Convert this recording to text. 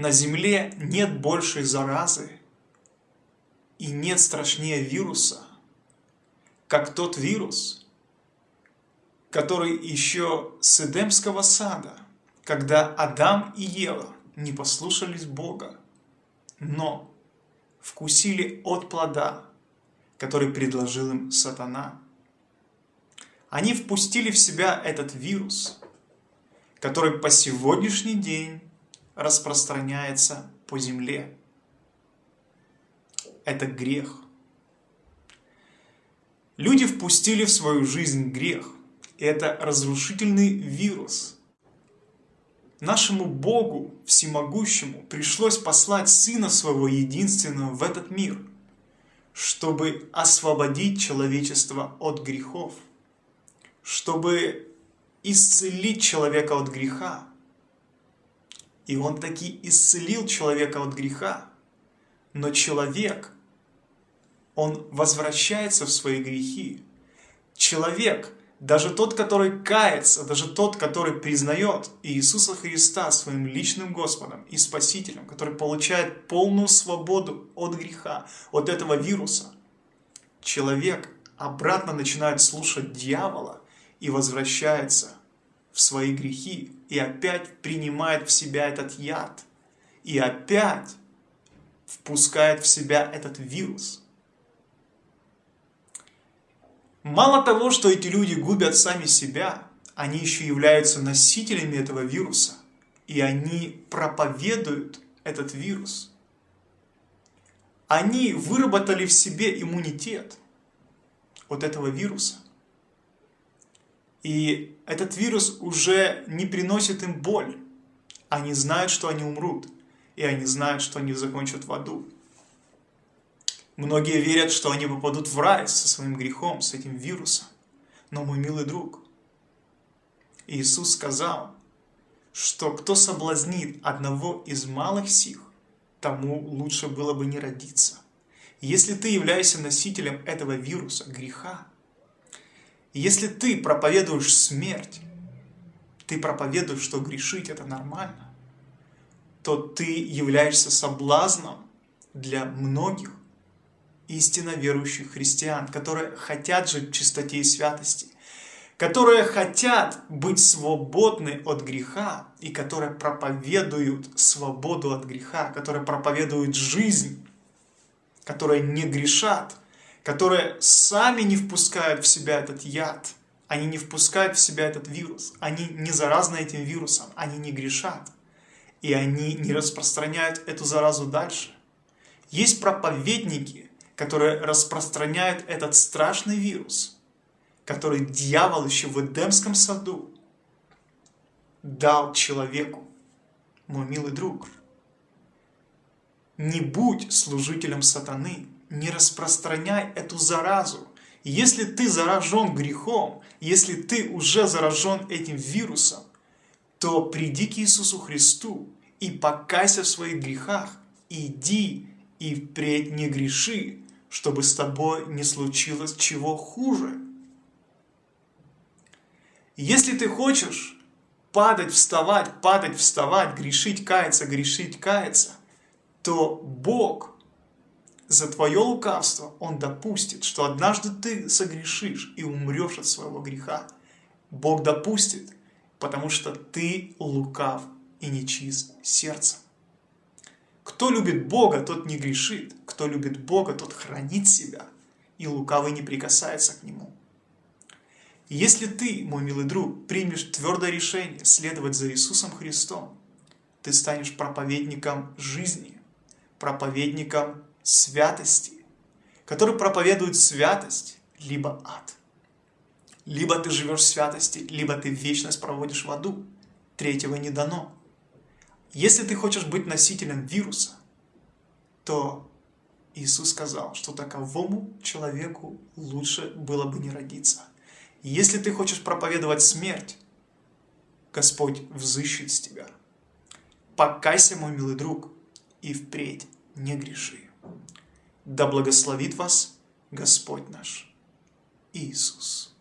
на земле нет большей заразы и нет страшнее вируса, как тот вирус, который еще с Эдемского сада, когда Адам и Ева не послушались Бога, но вкусили от плода, который предложил им сатана. Они впустили в себя этот вирус, который по сегодняшний день распространяется по земле. Это грех. Люди впустили в свою жизнь грех. Это разрушительный вирус. Нашему Богу Всемогущему пришлось послать Сына Своего Единственного в этот мир, чтобы освободить человечество от грехов, чтобы исцелить человека от греха, и он таки исцелил человека от греха. Но человек, он возвращается в свои грехи. Человек, даже тот, который кается, даже тот, который признает Иисуса Христа своим личным Господом и Спасителем, который получает полную свободу от греха, от этого вируса, человек обратно начинает слушать дьявола и возвращается в свои грехи и опять принимает в себя этот яд. И опять впускает в себя этот вирус. Мало того, что эти люди губят сами себя, они еще являются носителями этого вируса. И они проповедуют этот вирус. Они выработали в себе иммунитет от этого вируса. И этот вирус уже не приносит им боль. Они знают, что они умрут. И они знают, что они закончат в аду. Многие верят, что они попадут в рай со своим грехом, с этим вирусом. Но, мой милый друг, Иисус сказал, что кто соблазнит одного из малых сих, тому лучше было бы не родиться. Если ты являешься носителем этого вируса, греха, если ты проповедуешь смерть, ты проповедуешь, что грешить это нормально, то ты являешься соблазном для многих истинно верующих христиан, которые хотят жить в чистоте и святости, которые хотят быть свободны от греха и которые проповедуют свободу от греха, которые проповедуют жизнь, которые не грешат, которые сами не впускают в себя этот яд, они не впускают в себя этот вирус, они не заразны этим вирусом, они не грешат, и они не распространяют эту заразу дальше. Есть проповедники, которые распространяют этот страшный вирус, который дьявол еще в Эдемском саду дал человеку, мой милый друг. Не будь служителем сатаны, не распространяй эту заразу. Если ты заражен грехом, если ты уже заражен этим вирусом, то приди к Иисусу Христу и покайся в своих грехах. Иди и впредь не греши, чтобы с тобой не случилось чего хуже. Если ты хочешь падать, вставать, падать, вставать, грешить, каяться, грешить, каяться, то Бог за твое лукавство Он допустит, что однажды ты согрешишь и умрешь от своего греха. Бог допустит, потому что ты лукав и нечист сердцем. Кто любит Бога, тот не грешит. Кто любит Бога, тот хранит себя, и лукавый не прикасается к Нему. Если ты, мой милый друг, примешь твердое решение следовать за Иисусом Христом, ты станешь проповедником жизни, проповедником святости, который проповедует святость, либо ад. Либо ты живешь в святости, либо ты вечность проводишь в аду. Третьего не дано. Если ты хочешь быть носителем вируса, то Иисус сказал, что таковому человеку лучше было бы не родиться. Если ты хочешь проповедовать смерть, Господь взыщет с тебя. Покайся, мой милый друг, и впредь не греши. Да благословит вас Господь наш Иисус.